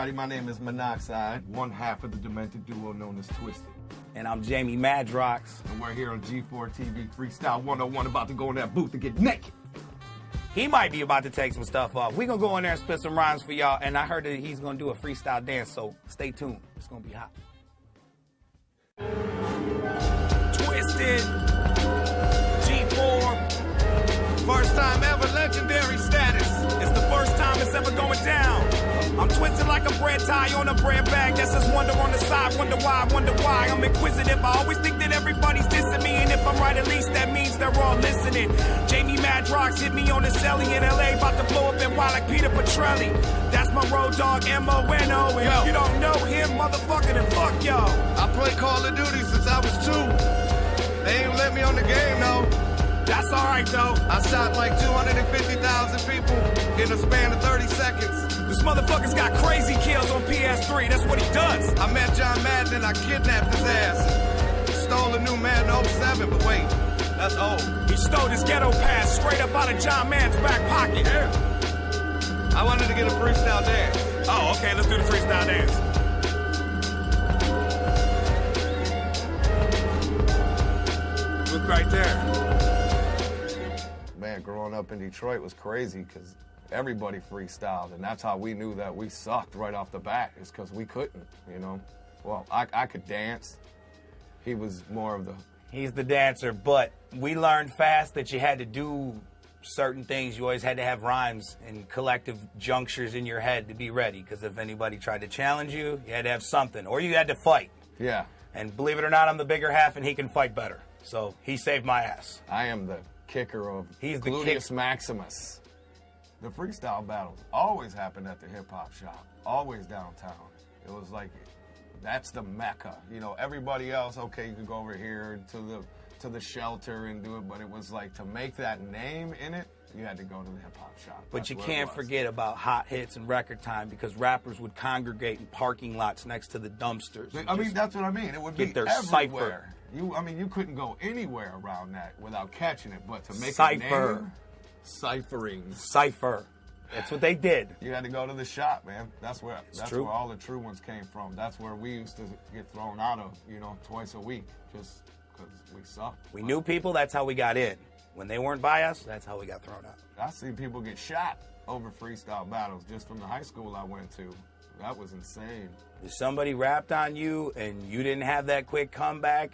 everybody. My name is Monoxide, one half of the demented duo known as Twiztid. And I'm Jamie Madrox. And we're here on G4 TV Freestyle 101 about to go in that booth to get naked. He might be about to take some stuff off. We're gonna go in there and spit some rhymes for y'all. And I heard that he's gonna do a freestyle dance, so stay tuned. It's gonna be hot. Twiztid. G4. First time ever legendary status. It's the first time it's ever going down. I'm twisted like a bread tie on a bread bag. That's just wonder on the side. Wonder why, wonder why. I'm inquisitive. I always think that everybody's dissing me. And if I'm right, at least that means they're all listening. Jamie Madrox hit me on the celly in LA. About to blow up and wild like Peter Petrelli. That's my road dog, M-O-N-O. And if you don't know him, motherfucker, then fuck y'all. I played Call of Duty since I was two. They ain't let me on the game, though. That's all right, though. I shot like 250,000 people in a span of 30 seconds. This motherfucker's got crazy kills on PS3. That's what he does. I met John Madden and I kidnapped his ass. Stole a new Madden 07, but wait, that's old. He stole his ghetto pass straight up out of John Madden's back pocket. Yeah. I wanted to get a freestyle dance. Oh, okay, let's do the freestyle dance. Look right there. Up in Detroit was crazy because everybody freestyled, and that's how we knew that we sucked right off the bat. Is because we couldn't, you know. Well, I, I could dance. He was more of the. He's the dancer, but we learned fast that you had to do certain things. You always had to have rhymes and collective junctures in your head to be ready. Because if anybody tried to challenge you, you had to have something, or you had to fight. Yeah. And believe it or not, I'm the bigger half, and he can fight better. So he saved my ass. I am the kicker of He's the Gluteus kick- Maximus. The freestyle battles always happened at the hip hop shop, always downtown. It was like that's the mecca. You know, everybody else, okay, you could go over here to the to the shelter and do it, but it was like to make that name in it, you had to go to the hip hop shop. But That's you can't forget about hot hits and record time because rappers would congregate in parking lots next to the dumpsters. I mean, that's what I mean. It would get be their everywhere. You, I mean, you couldn't go anywhere around that without catching it. But to make Cypher. a name, ciphering. Cypher. That's what they did. You had to go to the shop, man. That's where that's true. where all the true ones came from. That's where we used to get thrown out of, you know, twice a week, just because we sucked. We knew people, that's how we got in. When they weren't by us, that's how we got thrown out. I see people get shot over freestyle battles just from the high school I went to. That was insane. If somebody rapped on you and you didn't have that quick comeback,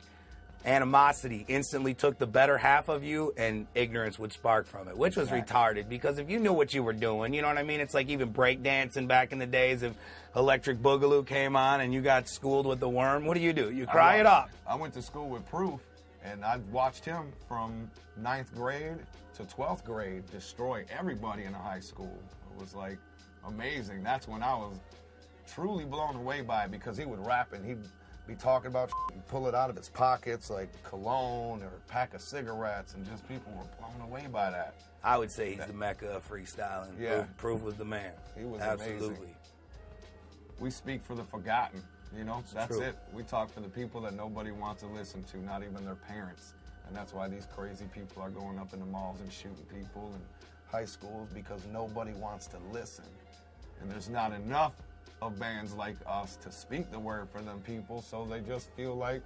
animosity instantly took the better half of you and ignorance would spark from it, which was retarded because if you knew what you were doing, you know what I mean? It's like even breakdancing back in the days if Electric Boogaloo came on and you got schooled with the worm, what do you do? You cry it off. I went to school with Proof, and I watched him from ninth grade to 12th grade destroy everybody in the high school. It was like amazing. That's when I was truly blown away by it because he would rap and he'd be talking about and pull it out of his pockets like cologne or a pack of cigarettes, and just people were blown away by that. I would say he's the mecca of freestyling. Yeah. Proof, Proof was the man. He was Absolutely. amazing. We speak for the forgotten. You know, that's true. it. We talk for the people that nobody wants to listen to, not even their parents. And that's why these crazy people are going up in the malls and shooting people in high schools because nobody wants to listen. And there's not enough of bands like us to speak the word for them people, so they just feel like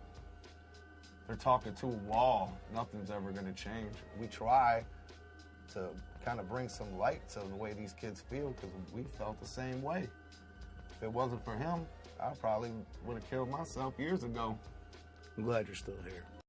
they're talking to a wall. Nothing's ever going to change. We try to kind of bring some light to the way these kids feel because we felt the same way. If it wasn't for him, I probably would have killed myself years ago. I'm glad you're still here.